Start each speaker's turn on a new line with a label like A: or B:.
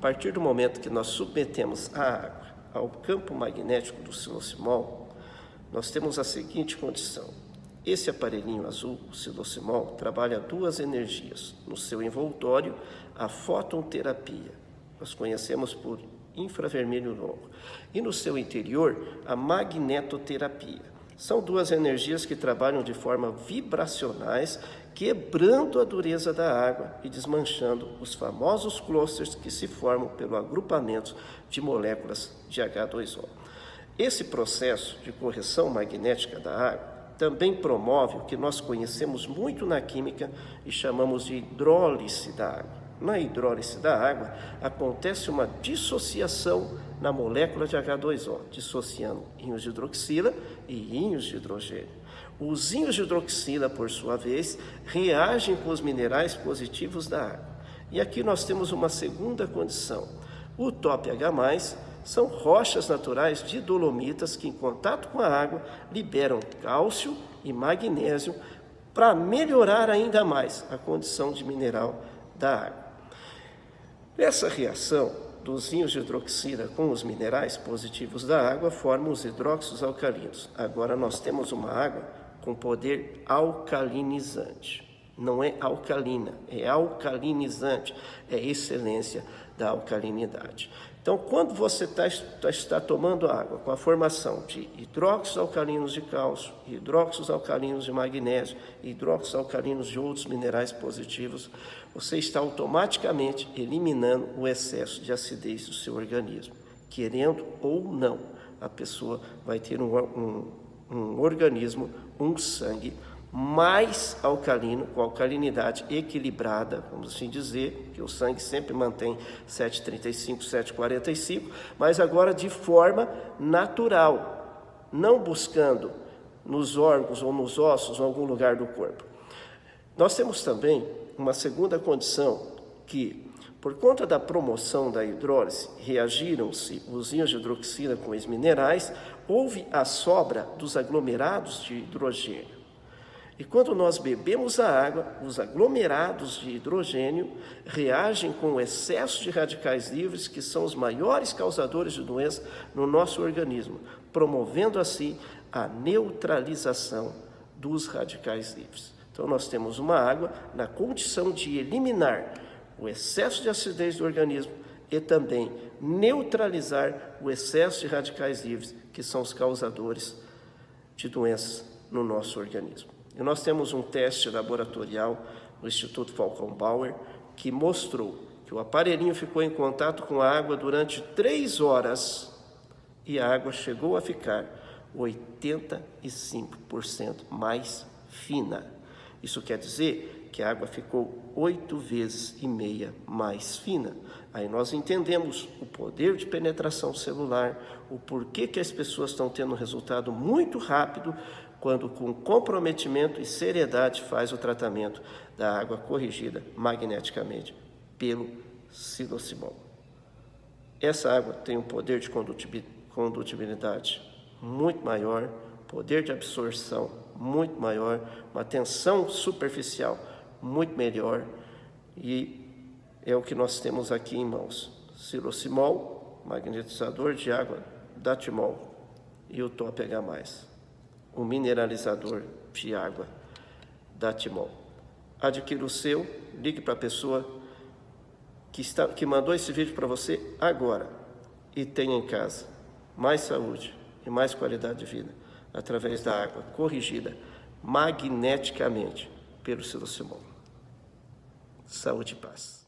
A: partir do momento que nós submetemos a água ao campo magnético do silocimol, nós temos a seguinte condição. Esse aparelhinho azul, o silocimol, trabalha duas energias. No seu envoltório, a fototerapia, nós conhecemos por infravermelho longo, e no seu interior, a magnetoterapia. São duas energias que trabalham de forma vibracionais, quebrando a dureza da água e desmanchando os famosos clusters que se formam pelo agrupamento de moléculas de H2O. Esse processo de correção magnética da água também promove o que nós conhecemos muito na química e chamamos de hidrólise da água. Na hidrólise da água, acontece uma dissociação na molécula de H2O, dissociando íons de hidroxila e íons de hidrogênio. Os íons de hidroxila, por sua vez, reagem com os minerais positivos da água. E aqui nós temos uma segunda condição. O top H+, são rochas naturais de dolomitas que, em contato com a água, liberam cálcio e magnésio para melhorar ainda mais a condição de mineral da água. Essa reação dos íons de hidroxila com os minerais positivos da água formam os hidróxidos alcalinos. Agora nós temos uma água com poder alcalinizante. Não é alcalina, é alcalinizante, é excelência da alcalinidade. Então, quando você tá, tá, está tomando água com a formação de hidróxidos alcalinos de cálcio, hidróxidos alcalinos de magnésio, hidróxidos alcalinos de outros minerais positivos, você está automaticamente eliminando o excesso de acidez do seu organismo. Querendo ou não, a pessoa vai ter um, um, um organismo, um sangue mais alcalino, com alcalinidade equilibrada, vamos assim dizer, que o sangue sempre mantém 7,35, 7,45, mas agora de forma natural, não buscando nos órgãos ou nos ossos, em algum lugar do corpo. Nós temos também uma segunda condição que, por conta da promoção da hidrólise, reagiram-se os íons de hidroxila com os minerais, houve a sobra dos aglomerados de hidrogênio. E quando nós bebemos a água, os aglomerados de hidrogênio reagem com o excesso de radicais livres, que são os maiores causadores de doença no nosso organismo, promovendo assim a neutralização dos radicais livres. Então nós temos uma água na condição de eliminar o excesso de acidez do organismo e também neutralizar o excesso de radicais livres, que são os causadores de doenças no nosso organismo. E nós temos um teste laboratorial no Instituto Falcon Bauer que mostrou que o aparelhinho ficou em contato com a água durante três horas e a água chegou a ficar 85% mais fina. Isso quer dizer que a água ficou oito vezes e meia mais fina. Aí nós entendemos o poder de penetração celular, o porquê que as pessoas estão tendo um resultado muito rápido quando com comprometimento e seriedade faz o tratamento da água corrigida magneticamente pelo silocimol. Essa água tem um poder de condutibilidade muito maior, poder de absorção muito maior, uma tensão superficial muito melhor e é o que nós temos aqui em mãos. Silocimol, magnetizador de água, datimol e o top H+ um mineralizador de água da Timol. Adquira o seu, ligue para a pessoa que, está, que mandou esse vídeo para você agora e tenha em casa mais saúde e mais qualidade de vida através da água corrigida magneticamente pelo silocimol. Saúde e paz.